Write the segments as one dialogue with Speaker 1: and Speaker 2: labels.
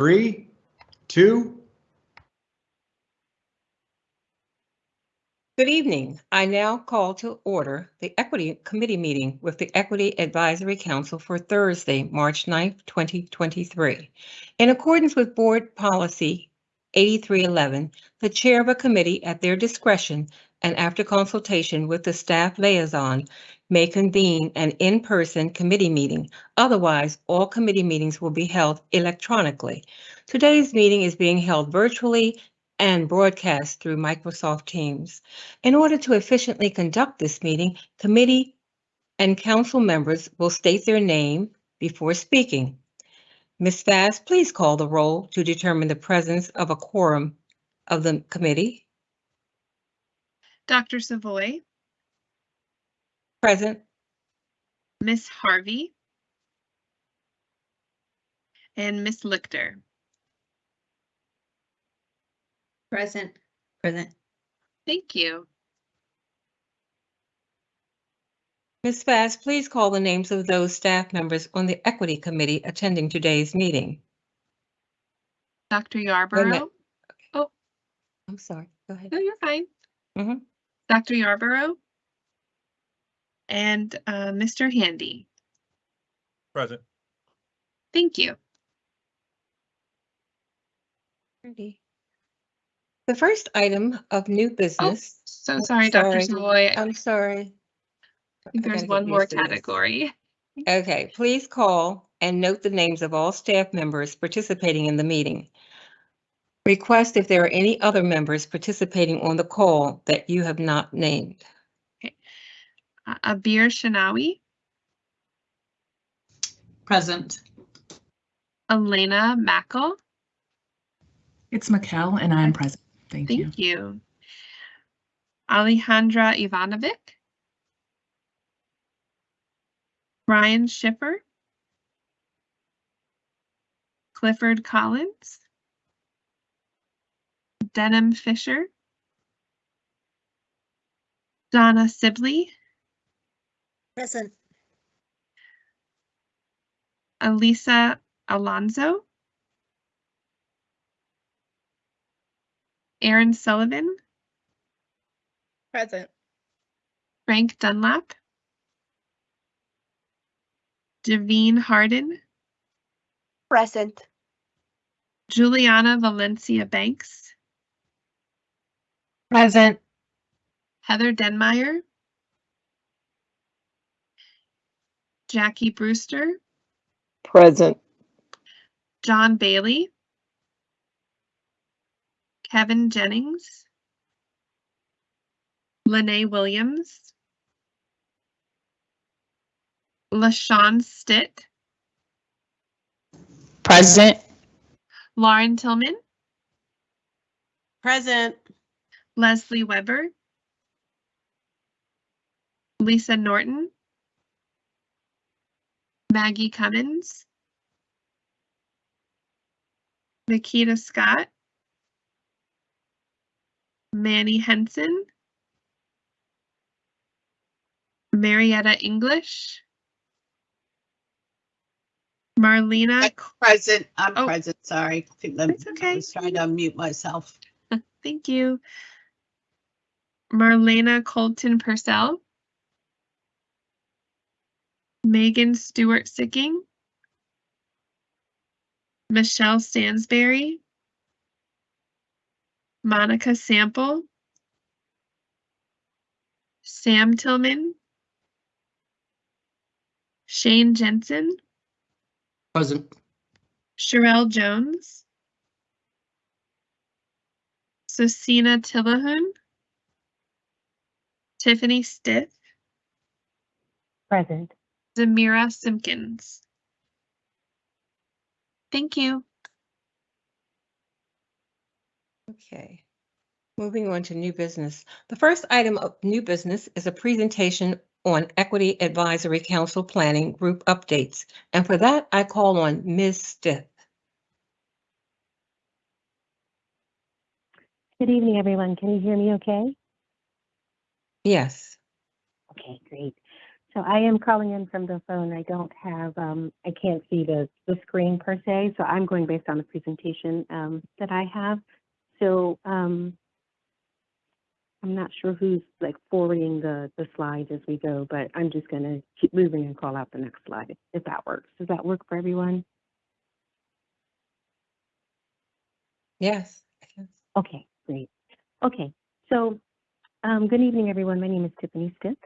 Speaker 1: Three, two,
Speaker 2: Good evening. I now call to order the Equity Committee meeting with the Equity Advisory Council for Thursday, March 9th, 2023. In accordance with Board Policy 8311, the chair of a committee at their discretion and after consultation with the staff liaison may convene an in-person committee meeting. Otherwise, all committee meetings will be held electronically. Today's meeting is being held virtually and broadcast through Microsoft Teams. In order to efficiently conduct this meeting, committee and council members will state their name before speaking. Ms. Fast, please call the roll to determine the presence of a quorum of the committee.
Speaker 3: Dr. Savoy,
Speaker 2: Present,
Speaker 3: Miss Harvey, and Miss Lichter.
Speaker 4: Present. Present.
Speaker 3: Thank you.
Speaker 2: Ms. Fast, please call the names of those staff members on the Equity Committee attending today's meeting.
Speaker 3: Dr.
Speaker 2: minute.
Speaker 3: Oh,
Speaker 2: I'm sorry, go ahead.
Speaker 3: No, you're fine.
Speaker 2: Mhm.
Speaker 3: Dr. Yarborough. And uh, Mr. Handy.
Speaker 1: present.
Speaker 3: Thank you.
Speaker 2: Ready. The first item of new business,
Speaker 3: So
Speaker 2: Oh,
Speaker 3: sorry, Dr.
Speaker 2: sorry.
Speaker 3: Savoy. I
Speaker 2: I'm sorry.
Speaker 3: think
Speaker 2: I
Speaker 3: there's
Speaker 2: gotta
Speaker 3: one more
Speaker 2: used to this.
Speaker 3: category.
Speaker 2: Okay, please call and note the names of all staff members participating in the meeting. Request if there are any other members participating on the call that you have not named.
Speaker 3: Uh, Abir Shinawi,
Speaker 4: Present.
Speaker 3: Elena Mackel.
Speaker 5: It's Mikkel and I'm present. Thank you.
Speaker 3: Thank you. Alejandra Ivanovic. Ryan Schiffer. Clifford Collins. Denham Fisher. Donna Sibley,
Speaker 4: Present.
Speaker 3: Elisa Alonso. Aaron Sullivan,
Speaker 4: Present.
Speaker 3: Frank Dunlap. Javine Harden,
Speaker 4: Present.
Speaker 3: Juliana Valencia Banks,
Speaker 4: Present.
Speaker 3: Heather Denmeyer, Jackie Brewster,
Speaker 4: Present.
Speaker 3: John Bailey, Kevin Jennings, Lene Williams, LaShawn Stitt,
Speaker 4: Present.
Speaker 3: Lauren Tillman,
Speaker 4: Present.
Speaker 3: Leslie Weber, Lisa Norton, Maggie Cummins, Nikita Scott, Manny Henson, Marietta English, Marlena,
Speaker 6: Present, I'm
Speaker 3: Oh.
Speaker 6: present, sorry. I think the-
Speaker 3: That's
Speaker 6: I was trying to unmute myself.
Speaker 3: thank you. Marlena Colton Purcell, Megan Stewart Sicking, Michelle Stansberry, Monica Sample, Sam Tillman, Shane Jensen,
Speaker 6: Present.
Speaker 3: Sherelle Jones, Susina Tillahun, Tiffany Stiff,
Speaker 4: Present.
Speaker 3: Zamira Simpkins. Thank you.
Speaker 2: Okay. Moving on to new business. The first item of new business is a presentation on Equity Advisory Council Planning Group Updates. And for that, I call on Ms. Stith.
Speaker 7: Good evening, everyone. Can you hear me okay?
Speaker 2: Yes.
Speaker 7: Okay, great. So I am calling in from the phone. I don't have, um, I can't see the, the screen per se, so I'm going based on the presentation, um, that I have. So, um, I'm not sure who's like forwarding the, the slides as we go, but I'm just gonna keep moving and call out the next slide, if that works. Does that work for everyone?
Speaker 2: Yes.
Speaker 7: Okay, great. Okay, so um, good evening, everyone. My name is Tiffany Stiff,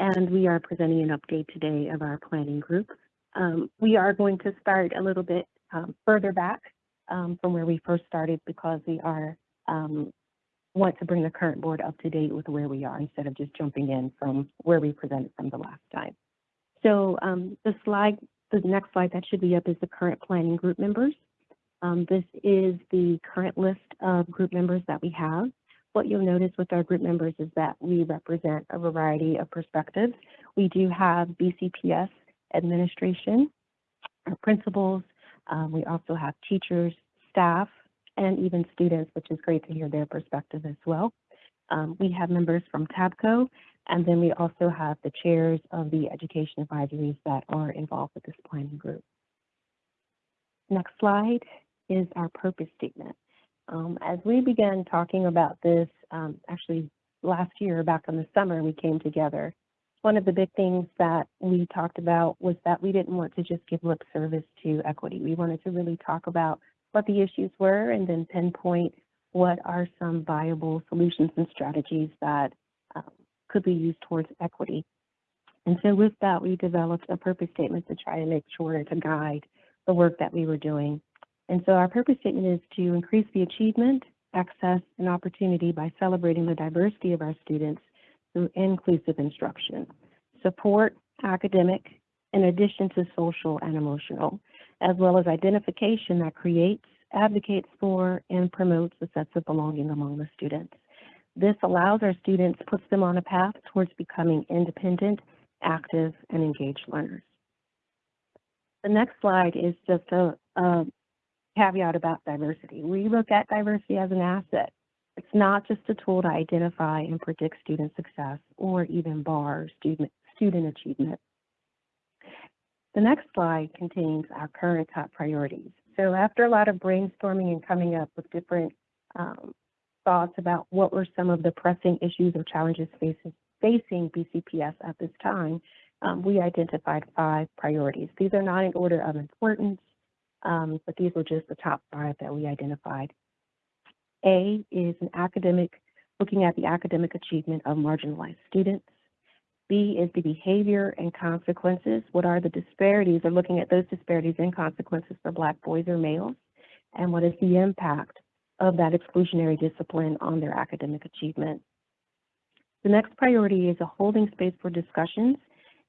Speaker 7: and we are presenting an update today of our planning group. Um, we are going to start a little bit um, further back um, from where we first started because we are um, want to bring the current board up to date with where we are instead of just jumping in from where we presented from the last time. So um, the slide, the next slide that should be up is the current planning group members. Um, this is the current list of group members that we have. What you'll notice with our group members is that we represent a variety of perspectives. We do have BCPS administration, our principals. Um, we also have teachers, staff, and even students, which is great to hear their perspective as well. Um, we have members from TABCO, and then we also have the chairs of the education advisories that are involved with this planning group. Next slide is our purpose statement. Um, as we began talking about this, um, actually last year, back in the summer, we came together. One of the big things that we talked about was that we didn't want to just give lip service to equity. We wanted to really talk about what the issues were and then pinpoint what are some viable solutions and strategies that um, could be used towards equity. And so with that, we developed a purpose statement to try to make sure to guide the work that we were doing. And so our purpose statement is to increase the achievement, access, and opportunity by celebrating the diversity of our students through inclusive instruction, support academic, in addition to social and emotional, as well as identification that creates, advocates for, and promotes a sense of belonging among the students. This allows our students, puts them on a path towards becoming independent, active, and engaged learners. The next slide is just a, a caveat about diversity. We look at diversity as an asset. It's not just a tool to identify and predict student success or even bar student, student achievement. The next slide contains our current top priorities. So after a lot of brainstorming and coming up with different um, thoughts about what were some of the pressing issues or challenges faces, facing BCPS at this time, um, we identified five priorities. These are not in order of importance, um, but these were just the top five that we identified. A is an academic, looking at the academic achievement of marginalized students. B is the behavior and consequences. What are the disparities or looking at those disparities and consequences for Black boys or males? And what is the impact of that exclusionary discipline on their academic achievement? The next priority is a holding space for discussions,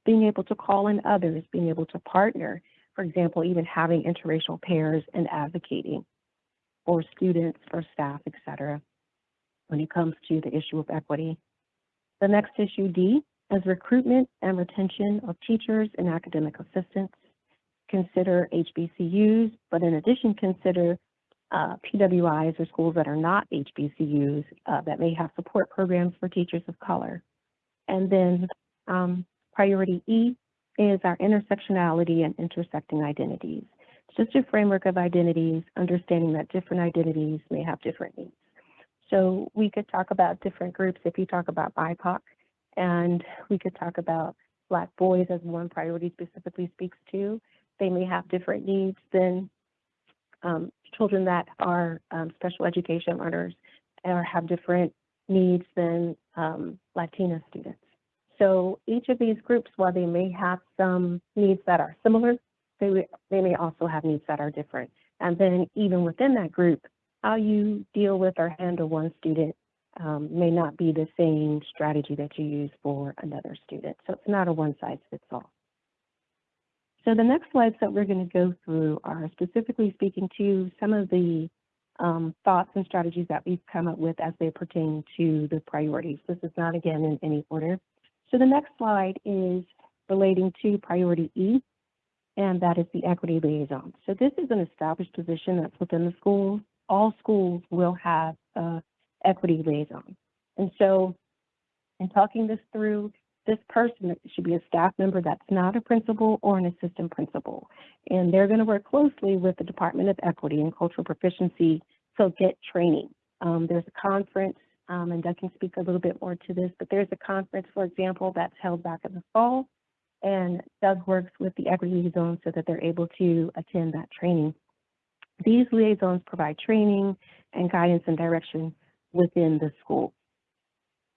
Speaker 7: being able to call in others, being able to partner, for example, even having interracial pairs and advocating for students, for staff, et cetera, when it comes to the issue of equity. The next issue, D, is recruitment and retention of teachers and academic assistants. Consider HBCUs, but in addition, consider uh, PWIs or schools that are not HBCUs uh, that may have support programs for teachers of color. And then um, priority E is our intersectionality and intersecting identities. It's just a framework of identities, understanding that different identities may have different needs. So we could talk about different groups if you talk about BIPOC, and we could talk about Black boys as one priority specifically speaks to. They may have different needs than um, children that are um, special education learners or have different needs than um, Latina students. So each of these groups, while they may have some needs that are similar, they, they may also have needs that are different. And then even within that group, how you deal with or handle one student um, may not be the same strategy that you use for another student. So it's not a one size fits all. So the next slides that we're going to go through are specifically speaking to some of the um, thoughts and strategies that we've come up with as they pertain to the priorities. This is not again in any order. So the next slide is relating to priority E, and that is the equity liaison. So this is an established position that's within the school. All schools will have a equity liaison. And so in talking this through, this person should be a staff member that's not a principal or an assistant principal. And they're going to work closely with the Department of Equity and Cultural Proficiency, so get training. Um, there's a conference, um, and Doug can speak a little bit more to this, but there's a conference, for example, that's held back in the fall. And Doug works with the equity liaisons so that they're able to attend that training. These liaisons provide training and guidance and direction within the school.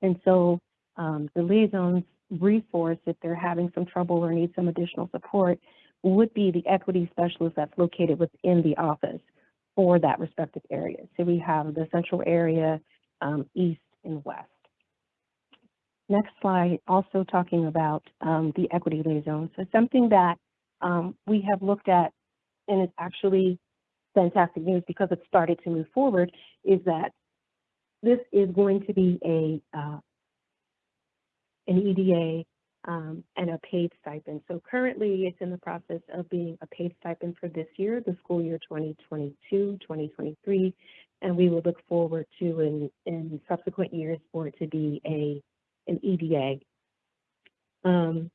Speaker 7: And so um, the liaisons resource, if they're having some trouble or need some additional support, would be the equity specialist that's located within the office for that respective area. So we have the central area, um, east and west. Next slide, also talking about um, the equity liaison. So something that um, we have looked at, and it's actually fantastic news because it started to move forward, is that this is going to be a uh, an EDA um, and a paid stipend. So currently, it's in the process of being a paid stipend for this year, the school year 2022, 2023, and we will look forward to in, in subsequent years for it to be a an EDA. Um,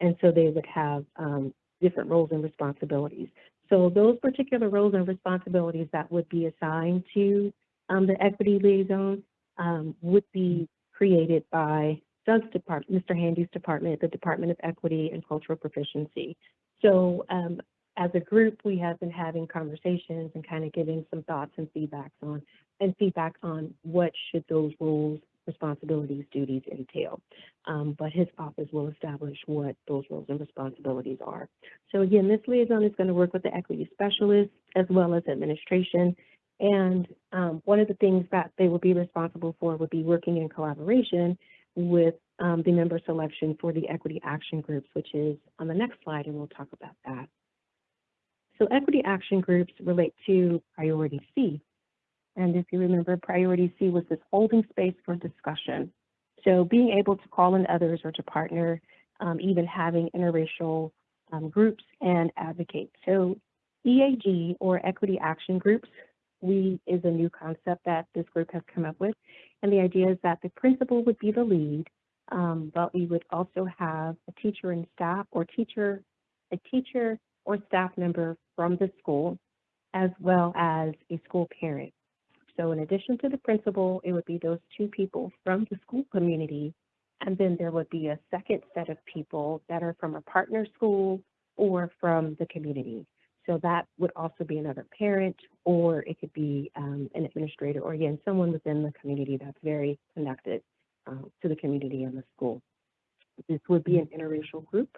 Speaker 7: and so they would have um, different roles and responsibilities. So those particular roles and responsibilities that would be assigned to um, the equity liaison um, would be created by Doug's department, Mr. Handy's department, the Department of Equity and Cultural Proficiency. So um, as a group, we have been having conversations and kind of giving some thoughts and feedbacks on and feedback on what should those roles, responsibilities, duties entail. Um, but his office will establish what those roles and responsibilities are. So again, this liaison is going to work with the equity specialist as well as administration. And um, one of the things that they will be responsible for would be working in collaboration with um, the member selection for the equity action groups, which is on the next slide, and we'll talk about that. So equity action groups relate to priority C. And if you remember, priority C was this holding space for discussion. So being able to call in others or to partner, um, even having interracial um, groups and advocate. So EAG or equity action groups we is a new concept that this group has come up with. And the idea is that the principal would be the lead, um, but we would also have a teacher and staff or teacher, a teacher or staff member from the school, as well as a school parent. So in addition to the principal, it would be those two people from the school community. And then there would be a second set of people that are from a partner school or from the community. So that would also be another parent, or it could be um, an administrator, or again, someone within the community that's very connected um, to the community and the school. This would be an interracial group.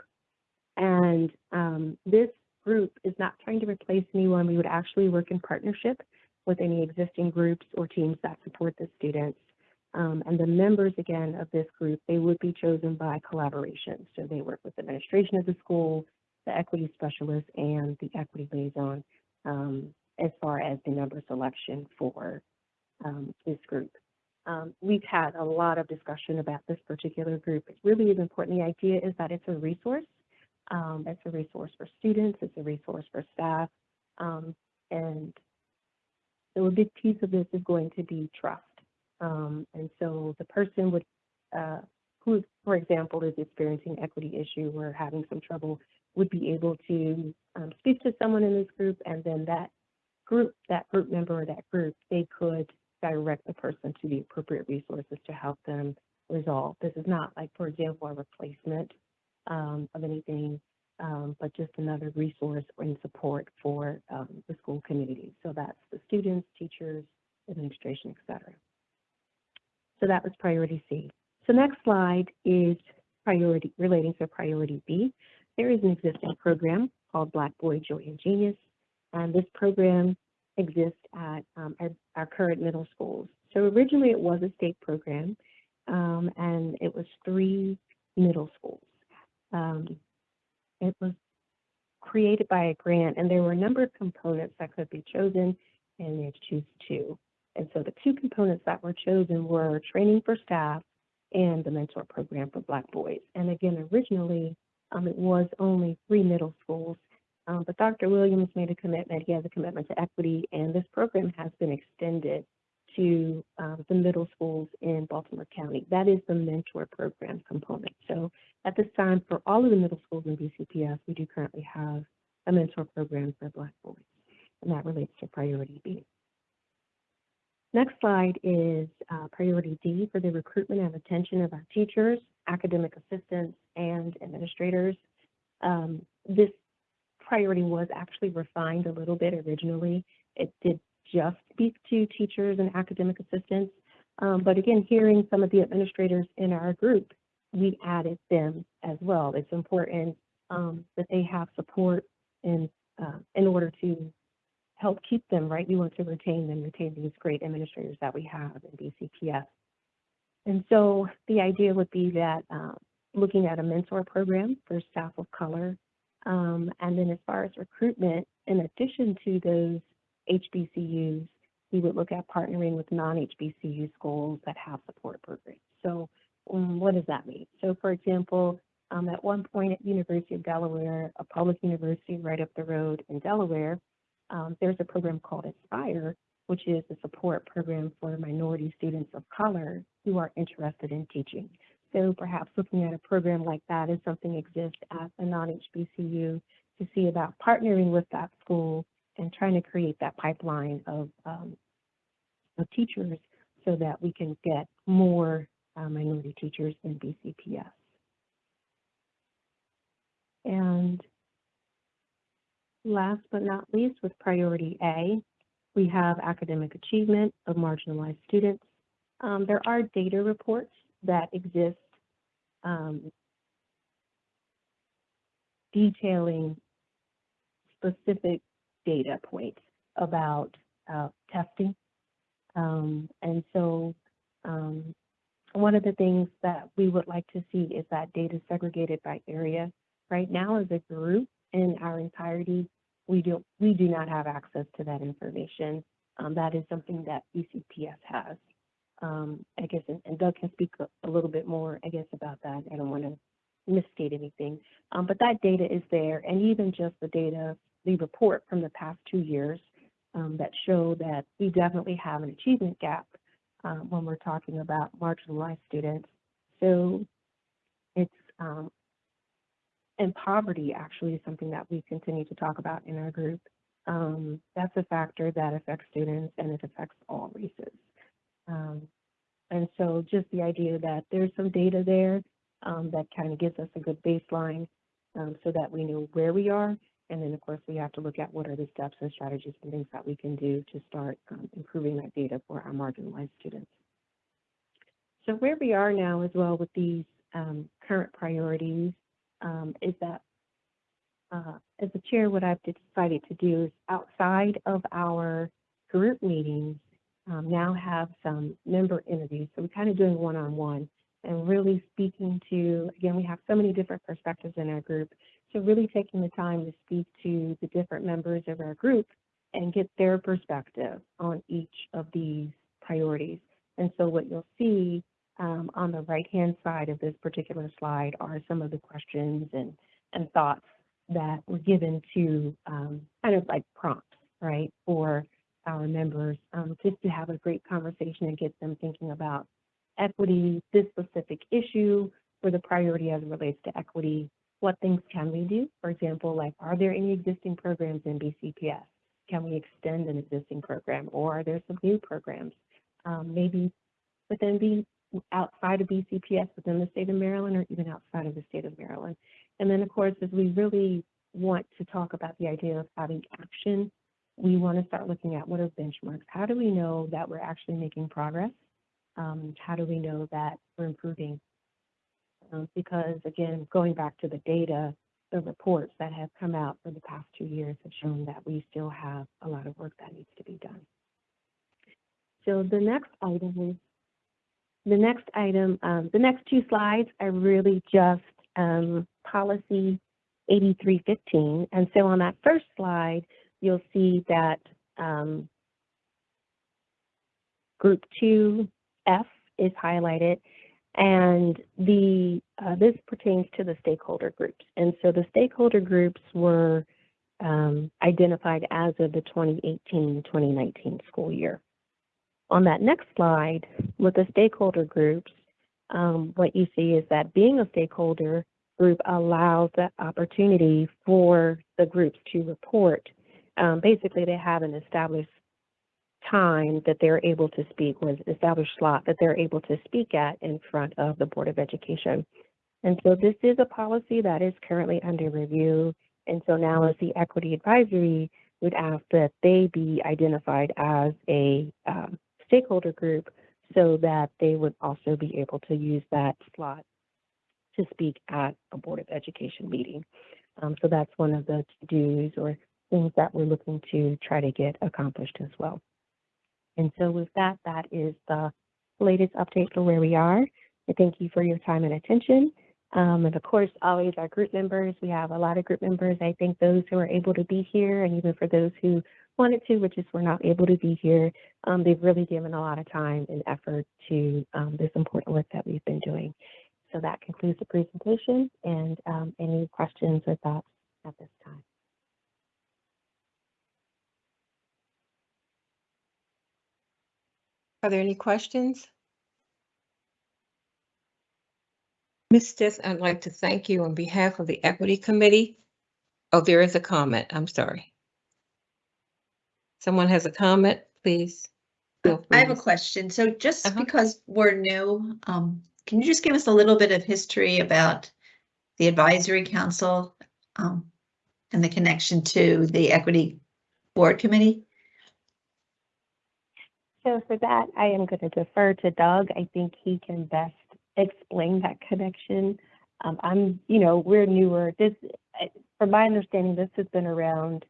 Speaker 7: And um, this group is not trying to replace anyone. We would actually work in partnership with any existing groups or teams that support the students. Um, and the members, again, of this group, they would be chosen by collaboration. So they work with the administration of the school, the equity specialist and the equity liaison um, as far as the member selection for um, this group. Um, we've had a lot of discussion about this particular group. It really is important. The idea is that it's a resource. Um, it's a resource for students. It's a resource for staff. Um, and so a big piece of this is going to be trust. Um, and so the person would, uh, who, for example, is experiencing equity issue or having some trouble would be able to um, speak to someone in this group and then that group, that group member or that group, they could direct the person to the appropriate resources to help them resolve. This is not like, for example, a replacement um, of anything, um, but just another resource and support for um, the school community. So that's the students, teachers, administration, et cetera. So that was priority C. So next slide is priority relating to priority B. There is an existing program called Black Boy Joy and Genius, and this program exists at um, our, our, current middle schools. So originally it was a state program, um, and it was three middle schools. Um, it was created by a grant, and there were a number of components that could be chosen, and they choose two. And so the two components that were chosen were training for staff and the mentor program for Black boys. And again, originally um, it was only three middle schools, um, but Dr. Williams made a commitment. He has a commitment to equity, and this program has been extended to um, the middle schools in Baltimore County. That is the mentor program component. So at this time, for all of the middle schools in BCPS, we do currently have a mentor program for Black boys, and that relates to priority B. Next slide is uh, priority D for the recruitment and retention of our teachers, academic assistants, and administrators. Um, this priority was actually refined a little bit originally. It did just speak to teachers and academic assistants. Um, but again, hearing some of the administrators in our group, we added them as well. It's important um, that they have support in, uh, in order to help keep them, right? We want to retain them, retain these great administrators that we have in BCPS. And so the idea would be that uh, looking at a mentor program for staff of color, um, and then as far as recruitment, in addition to those HBCUs, we would look at partnering with non-HBCU schools that have support programs. So um, what does that mean? So for example, um, at one point at University of Delaware, a public university right up the road in Delaware, um, there's a program called Aspire, which is a support program for minority students of color who are interested in teaching. So perhaps looking at a program like that is something exists at a non-HBCU to see about partnering with that school and trying to create that pipeline of, um, of teachers so that we can get more uh, minority teachers in BCPS. And last but not least, with priority A, we have academic achievement of marginalized students. Um, there are data reports that exist um, detailing specific data points about uh, testing. Um, and so um, one of the things that we would like to see is that data segregated by area. Right now, as a group in our entirety, we do, we do not have access to that information. Um, that is something that BCPS has. Um, I guess, and, and Doug can speak a, a, little bit more, I guess, about that. I don't want to misstate anything. Um, but that data is there, and even just the data, the report from the past two years um, that show that we definitely have an achievement gap um, when we're talking about marginalized students. So it's, um, and poverty actually is something that we continue to talk about in our group. Um, that's a factor that affects students and it affects all races. Um, and so just the idea that there's some data there um, that kind of gives us a good baseline um, so that we know where we are. And then of course we have to look at what are the steps and strategies and things that we can do to start um, improving that data for our marginalized students. So where we are now as well with these um, current priorities um, is that uh, as a chair, what I've decided to do is outside of our group meetings, um, now have some member interviews. So we're kind of doing one-on-one and really speaking to, again, we have so many different perspectives in our group. So really taking the time to speak to the different members of our group and get their perspective on each of these priorities. And so what you'll see um, on the right-hand side of this particular slide are some of the questions and, and thoughts that were given to um, kind of like prompts, right, for our members, um, just to have a great conversation and get them thinking about equity, this specific issue, for the priority as it relates to equity. What things can we do? For example, like, are there any existing programs in BCPS? Can we extend an existing program, or are there some new programs? Um, maybe within outside of BCPS, within the state of Maryland, or even outside of the state of Maryland. And then, of course, as we really want to talk about the idea of having action, we want to start looking at what are benchmarks. How do we know that we're actually making progress? Um, how do we know that we're improving? Um, because again, going back to the data, the reports that have come out for the past two years have shown that we still have a lot of work that needs to be done. So the next item the next item, um, the next two slides are really just um, policy 8315. And so on that first slide, you'll see that um, group 2F is highlighted and the uh, this pertains to the stakeholder groups. And so the stakeholder groups were um, identified as of the 2018-2019 school year. On that next slide, with the stakeholder groups, um, what you see is that being a stakeholder group allows the opportunity for the groups to report. Um, basically, they have an established time that they're able to speak, or an established slot that they're able to speak at in front of the Board of Education. And so this is a policy that is currently under review. And so now as the Equity Advisory would ask that they be identified as a um, stakeholder group so that they would also be able to use that slot to speak at a Board of Education meeting. Um, so that's one of the to-dos or things that we're looking to try to get accomplished as well. And so with that, that is the latest update for where we are. I thank you for your time and attention. Um, and of course, always our group members. We have a lot of group members. I thank those who are able to be here, and even for those who wanted to, but just were not able to be here. Um, they've really given a lot of time and effort to um, this important work that we've been doing. So that concludes the presentation, and um, any questions or thoughts at this time?
Speaker 2: Are there any questions? Ms. Stith, I'd like to thank you on behalf of the Equity Committee. Oh, there is a comment. I'm sorry. Someone has a comment, please. feel
Speaker 8: I have a
Speaker 2: free.
Speaker 8: question. So just
Speaker 2: Uh-huh.
Speaker 8: because we're new, um, can you just give us a little bit of history about the advisory council? Um, and the connection to the equity board committee?
Speaker 7: So for that, I am going to defer to Doug. I think he can best explain that connection. Um, I'm, you know, we're newer. This, I- from my understanding, this has been around,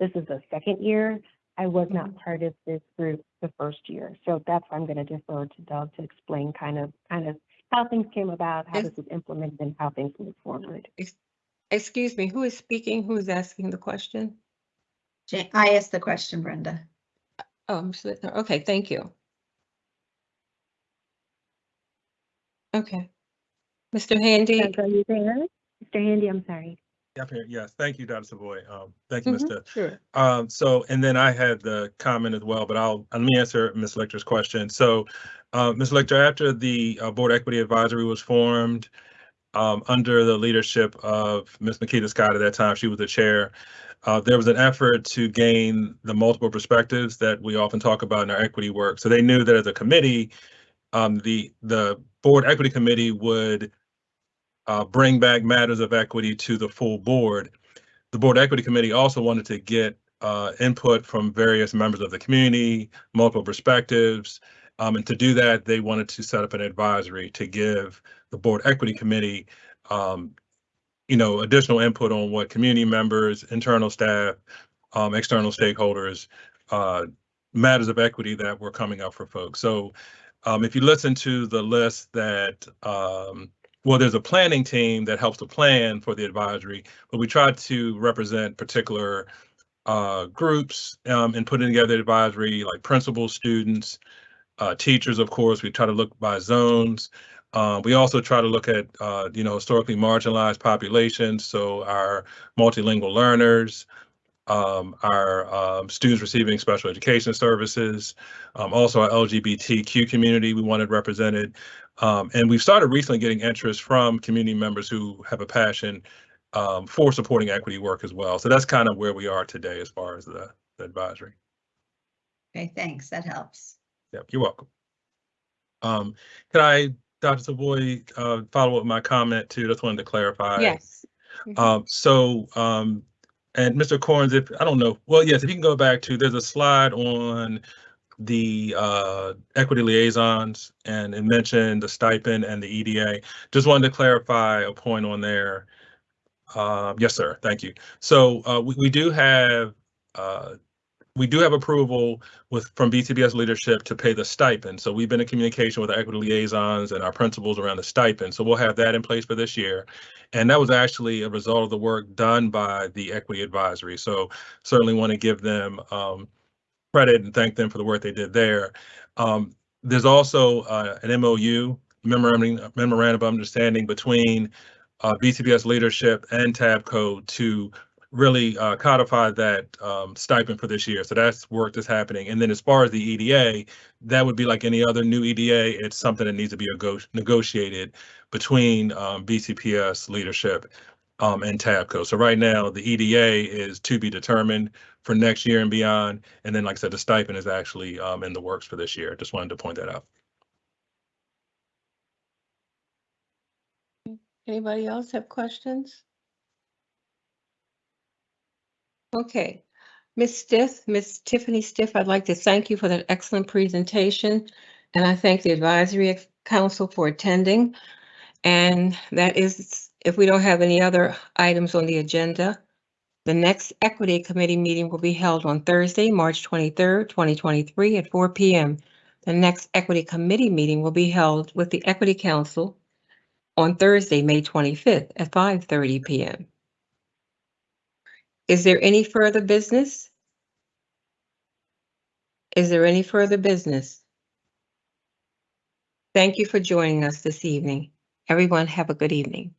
Speaker 7: this is the second year. I was not mm-hmm. part of this group the first year. So that's why I'm going to defer to Doug to explain kind of, kind of how things came about, how this was implemented, and how things move forward.
Speaker 2: Excuse me, who is speaking? Who is asking the question?
Speaker 8: I asked the question, Brenda.
Speaker 2: Oh, I'm sli- okay, thank you. Okay. Mr. Handy,
Speaker 7: Doug, are you there? Mr. Handy, I'm sorry.
Speaker 1: Yep, Yes, thank you, Dr. Savoy. Um, Thank you,
Speaker 2: Mhm,
Speaker 1: Mr.
Speaker 2: sure.
Speaker 1: Um, so, and then I had the comment as well, but I'll, let me answer Ms. Lichter's question. So, uh, Ms. Lecter, after the uh, Board Equity Advisory was formed, um, under the leadership of Ms. Makita Scott at that time, she was the chair. Uh, there was an effort to gain the multiple perspectives that we often talk about in our equity work. So they knew that as a committee, um, the, the Board Equity Committee would uh, bring back matters of equity to the full board. The Board Equity Committee also wanted to get uh, input from various members of the community, multiple perspectives. Um, and to do that, they wanted to set up an advisory to give the Board Equity Committee, um, you know, additional input on what community members, internal staff, um, external stakeholders, uh, matters of equity that were coming up for folks. So um, if you listen to the list that um, well, there's a planning team that helps to plan for the advisory, but we try to represent particular uh, groups um, in putting together the advisory, like principals, students, uh, teachers, of course. We try to look by zones. Uh, we also try to look at, uh, you know, historically marginalized populations, so our multilingual learners, um, our um, students receiving special education services, um, also our LGBTQ community we wanted represented. Um, and we've started recently getting interest from community members who have a passion um, for supporting equity work as well. So that's kind of where we are today as far as the, the advisory.
Speaker 8: Okay, thanks. That helps.
Speaker 1: Yep, you're welcome. Um, can I, Dr. Savoy, uh, follow up with my comment too? Just wanted to clarify.
Speaker 2: Yes. Mhm.
Speaker 1: Um, so, um, and Mr. Corns, if, I don't know, well, yes, if you can go back to, there's a slide on the, uh, equity liaisons and it mentioned the stipend and the EDA. Just wanted to clarify a point on there. Um, yes, sir. Thank you. So, uh, we, we do have, uh, we do have approval with, from BCPS leadership to pay the stipend. So we've been in communication with our equity liaisons and our principals around the stipend. So we'll have that in place for this year. And that was actually a result of the work done by the equity advisory. So certainly want to give them um, credit and thank them for the work they did there. Um, there's also uh, an MOU, memorandum, of understanding between uh, BCPS leadership and TABCO to really uh, codify that um, stipend for this year. So that's work that's happening. And then as far as the EDA, that would be like any other new EDA. It's something that needs to be nego- negotiated between um, BCPS leadership um, and TABCO. So right now, the EDA is to be determined for next year and beyond. And then, like I said, the stipend is actually um, in the works for this year. Just wanted to point that out.
Speaker 2: Anybody else have questions? Okay, Ms. Stiff, Ms. Tiffany Stiff, I'd like to thank you for that excellent presentation. And I thank the advisory council for attending. And that is, if we don't have any other items on the agenda, the next Equity Committee meeting will be held on Thursday, March 23rd, 2023 at 4 PM. The next Equity Committee meeting will be held with the Equity Council on Thursday, May 25th at 5:30 PM. Is there any further business? Is there any further business? Thank you for joining us this evening. Everyone have a good evening.